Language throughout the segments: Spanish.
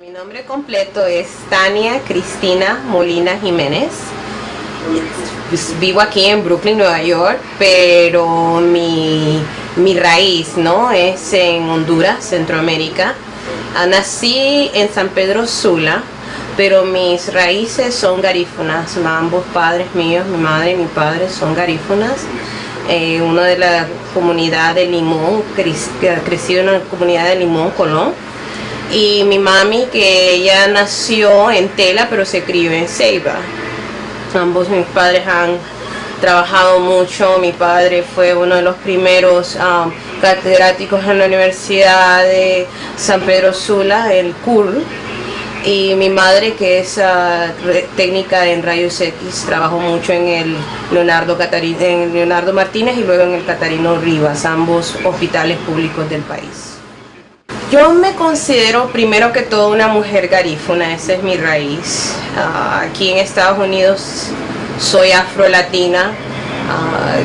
Mi nombre completo es Tania Cristina Molina Jiménez. Pues, vivo aquí en Brooklyn, Nueva York, pero mi, mi raíz ¿no? es en Honduras, Centroamérica. Ah, nací en San Pedro Sula, pero mis raíces son garífunas. Ambos padres míos, mi madre y mi padre, son garífunas. Eh, uno de la comunidad de Limón, crecido en la comunidad de Limón, Colón. Y mi mami, que ella nació en Tela, pero se crió en Ceiba. Ambos mis padres han trabajado mucho. Mi padre fue uno de los primeros um, catedráticos en la Universidad de San Pedro Sula, el CUR y mi madre que es ah, técnica en rayos X trabajó mucho en el Leonardo, en Leonardo Martínez y luego en el Catarino Rivas, ambos hospitales públicos del país. Yo me considero primero que todo una mujer garífuna, esa es mi raíz. Ah, aquí en Estados Unidos soy afro-latina, ah,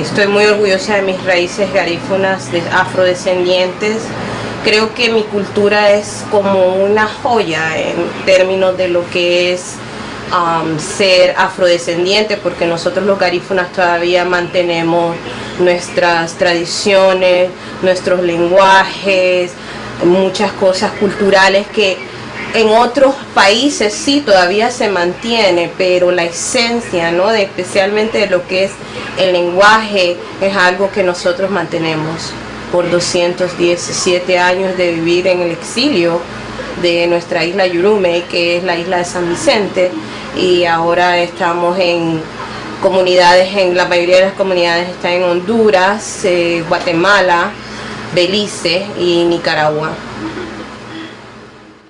estoy muy orgullosa de mis raíces garífunas, de afrodescendientes creo que mi cultura es como una joya en términos de lo que es um, ser afrodescendiente, porque nosotros los garífunas todavía mantenemos nuestras tradiciones, nuestros lenguajes, muchas cosas culturales que en otros países sí todavía se mantiene, pero la esencia, ¿no? De, especialmente de lo que es el lenguaje, es algo que nosotros mantenemos por 217 años de vivir en el exilio de nuestra isla Yurume, que es la isla de San Vicente, y ahora estamos en comunidades, en la mayoría de las comunidades están en Honduras, eh, Guatemala, Belice y Nicaragua.